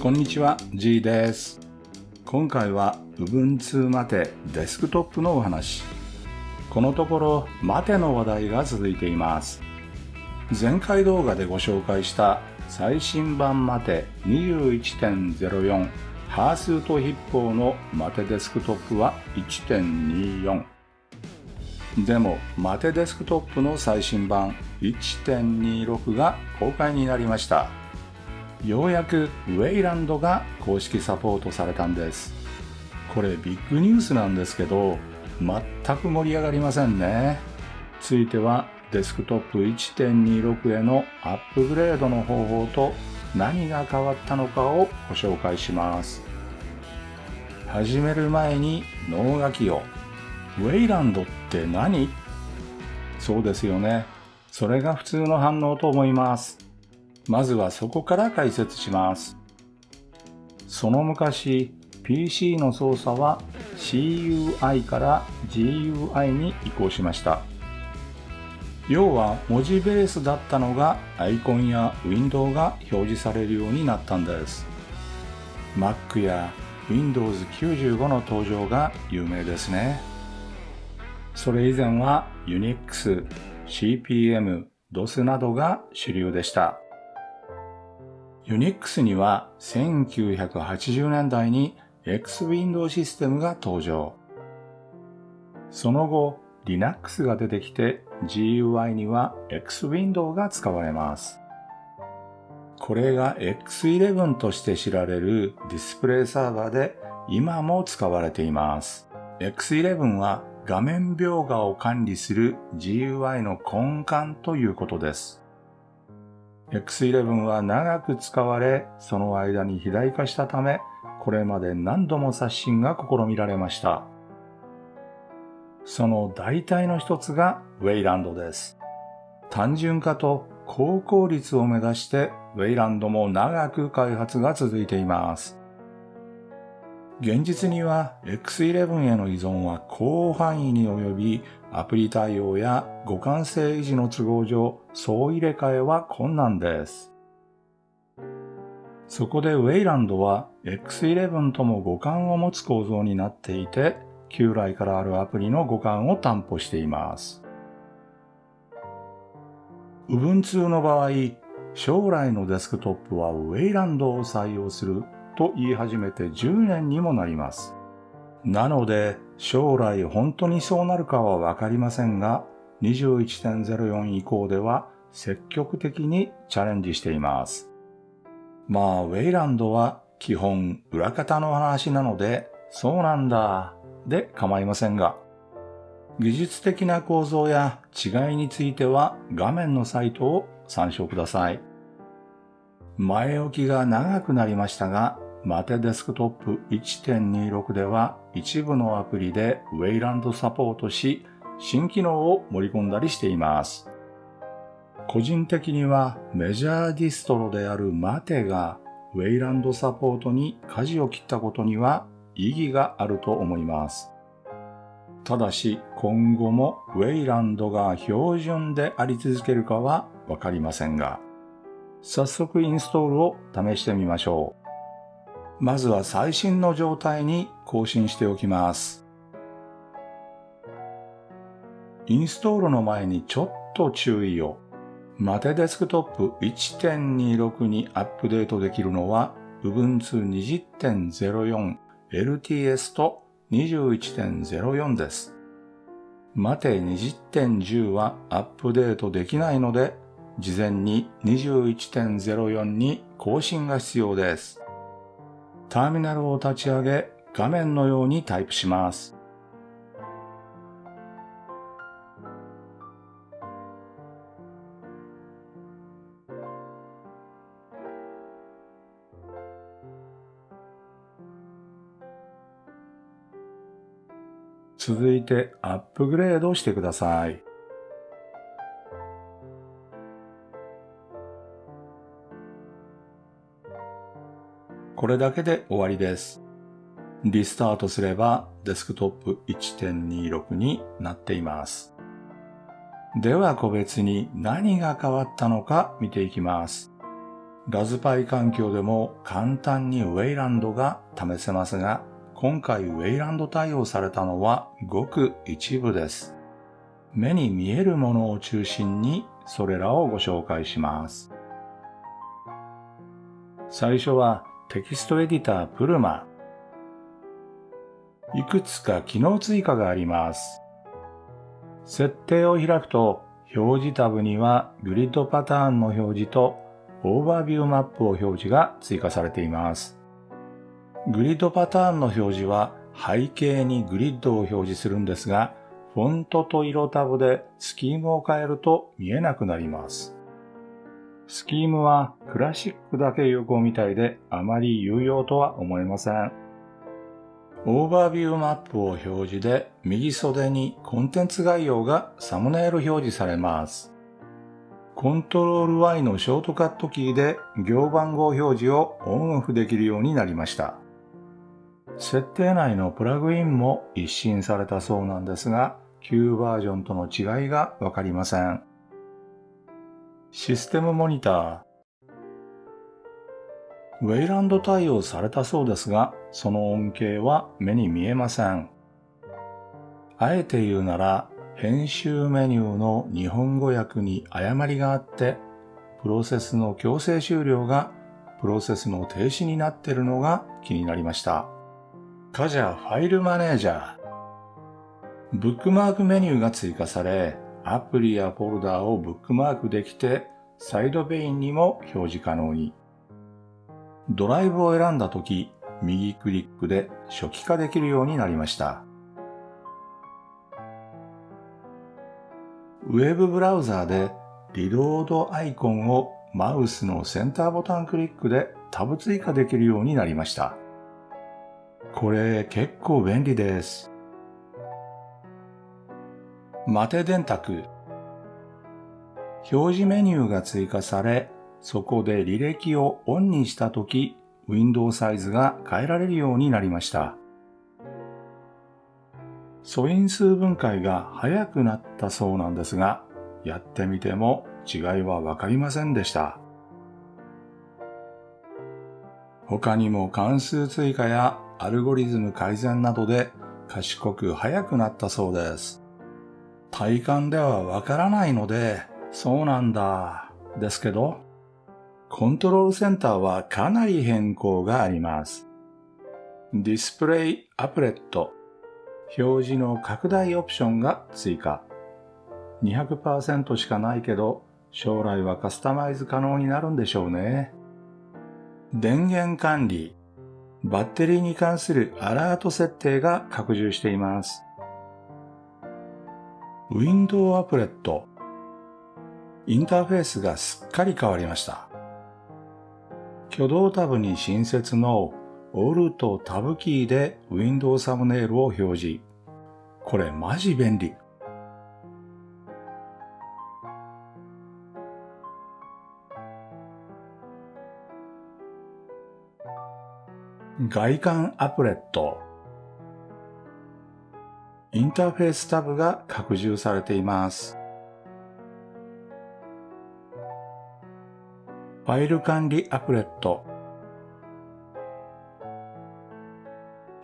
こんにちは、G です。今回は Ubuntu マテデスクトップのお話。このところ、マテの話題が続いています。前回動画でご紹介した最新版マテ21.04ハースート筆法のマテデスクトップは1.24。でも、マテデスクトップの最新版1.26が公開になりました。ようやくウェイランドが公式サポートされたんです。これビッグニュースなんですけど、全く盛り上がりませんね。ついてはデスクトップ1.26へのアップグレードの方法と何が変わったのかをご紹介します。始める前に脳書きを。ウェイランドって何？そうですよね。それが普通の反応と思います。まずはそこから解説します。その昔、PC の操作は CUI から GUI に移行しました。要は文字ベースだったのがアイコンやウィンドウが表示されるようになったんです。Mac や Windows 95の登場が有名ですね。それ以前は Unix、CPM、DOS などが主流でした。Unix には1980年代に X-Window システムが登場。その後、Linux が出てきて GUI には X-Window が使われます。これが X11 として知られるディスプレイサーバーで今も使われています。X11 は画面描画を管理する GUI の根幹ということです。X11 は長く使われ、その間に肥大化したため、これまで何度も刷新が試みられました。その代替の一つがウェイランドです。単純化と高効率を目指して、ウェイランドも長く開発が続いています。現実には X11 への依存は広範囲に及び、アプリ対応や互換性維持の都合上、総入れ替えは困難です。そこでウェイランドは X11 とも互換を持つ構造になっていて、旧来からあるアプリの互換を担保しています。Ubuntu の場合、将来のデスクトップはウェイランドを採用すると言い始めて10年にもなります。なので、将来本当にそうなるかはわかりませんが、21.04以降では積極的にチャレンジしています。まあ、ウェイランドは基本裏方の話なので、そうなんだ、で構いませんが、技術的な構造や違いについては画面のサイトを参照ください。前置きが長くなりましたが、 MATE デスクトップ1.26では一部のアプリで Wayland サポートし、新機能を盛り込んだりしています。個人的にはメジャーディストロである MATE が Wayland サポートに舵を切ったことには意義があると思います。ただし今後もウェイランドが標準であり続けるかはわかりませんが、早速インストールを試してみましょう。まずは最新の状態に更新しておきます。インストールの前にちょっと注意を。マテデスクトップ1.26にアップデートできるのは Ubuntu 20.04 LTS と21.04です。マテ20.10はアップデートできないので、事前に21.04に更新が必要です。ターミナルを立ち上げ、画面のようにタイプします。続いてアップグレードしてください。これだけで終わりです。リスタートすればデスクトップ1.26になっています。では個別に何が変わったのか見ていきます。ラズパイ環境でも簡単にウェイランドが試せますが、今回 Wayland 対応されたのはごく一部です。目に見えるものを中心にそれらをご紹介します。最初はテキストエディター Pluma。いくつか機能追加があります。設定を開くと表示タブにはグリッドパターンの表示と overview map を表示が追加されています。グリッドパターンの表示は背景にグリッドを表示するんですが、フォントと色タブでスキームを変えると見えなくなります。スキームはクラシックだけ有効みたいであまり有用とは思えません。 overview map を表示で右袖にコンテンツ概要がサムネイル表示されます。 control Y のショートカットキーで行番号表示をオンオフできるようになりました。設定内のプラグインも一新されたそうなんですが、旧バージョンとの違いがわかりません。システムモニター。ウェイランド対応されたそうですが、その恩恵は目に見えません。あえて言うなら、編集メニューの日本語訳に誤りがあって、プロセスの強制終了がプロセスの停止になっているのが気になりました。カジャファイルマネージャー。ブックマークメニューが追加され、アプリやフォルダをブックマークできて、サイドベインにも表示可能に。ドライブを選んだとき、右クリックで初期化できるようになりました。ウェブブラウザーでリロードアイコンをマウスのセンターボタンクリックでタブ追加できるようになりました。これ結構便利です。マテ電卓表示メニューが追加され、そこで履歴をオンにしたとき、ウィンドウサイズが変えられるようになりました。素因数分解が早くなったそうなんですが、やってみても違いはわかりませんでした。他にも関数追加やアルゴリズム改善などで賢く速くなったそうです。体感ではわからないので、そうなんだ、ですけど、コントロールセンターはかなり変更があります。ディスプレイアプレット、表示の拡大オプションが追加。200%しかないけど、将来はカスタマイズ可能になるんでしょうね。電源管理、バッテリーに関するアラート設定が拡充しています。ウィンドウアプレット。インターフェースがすっかり変わりました。挙動タブに新設のオルトタブキーでウィンドウサムネイルを表示。これマジ便利。外観アプレット。インターフェースタブが拡充されています。ファイル管理アプレット。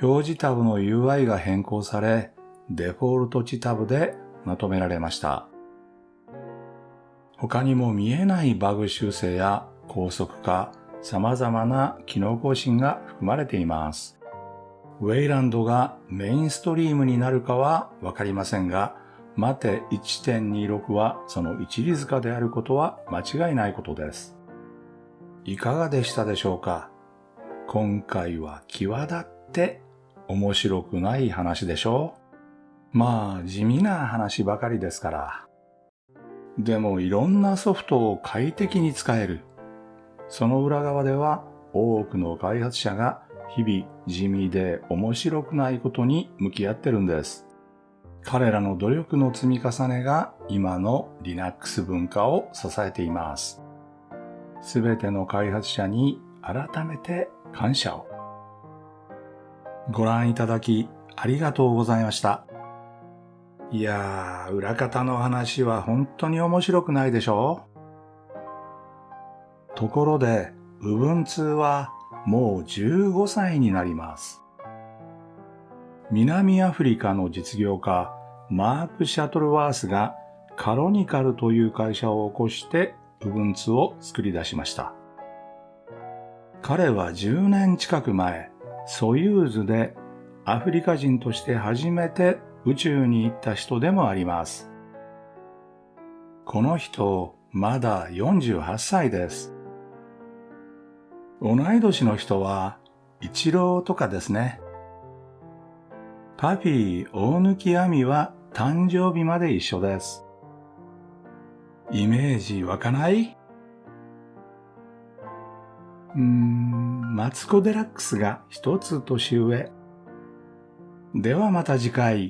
表示タブの UI が変更され、デフォルト値タブでまとめられました。他にも見えないバグ修正や高速化、様々な機能更新が含まれています。ウェイランドがメインストリームになるかはわかりませんが、マテ1.26はその一里塚であることは間違いないことです。いかがでしたでしょうか？今回は際立って面白くない話でしょうまあ地味な話ばかりですから。でもいろんなソフトを快適に使える。その裏側では多くの開発者が日々地味で面白くないことに向き合ってるんです。彼らの努力の積み重ねが今の Linux 文化を支えています。すべての開発者に改めて感謝を。ご覧いただきありがとうございました。いやー、裏方の話は本当に面白くないでしょうところで、部分通はもう15歳になります。南アフリカの実業家マーク・シャトルワースがカロニカルという会社を起こして部分通を作り出しました。彼は10年近く前、ソユーズでアフリカ人として初めて宇宙に行った人でもあります。この人、まだ48歳です。同い年の人は、一郎とかですね。パピー大貫亜美は誕生日まで一緒です。イメージ湧かない？うーん、マツコ・デラックスが一つ年上。ではまた次回。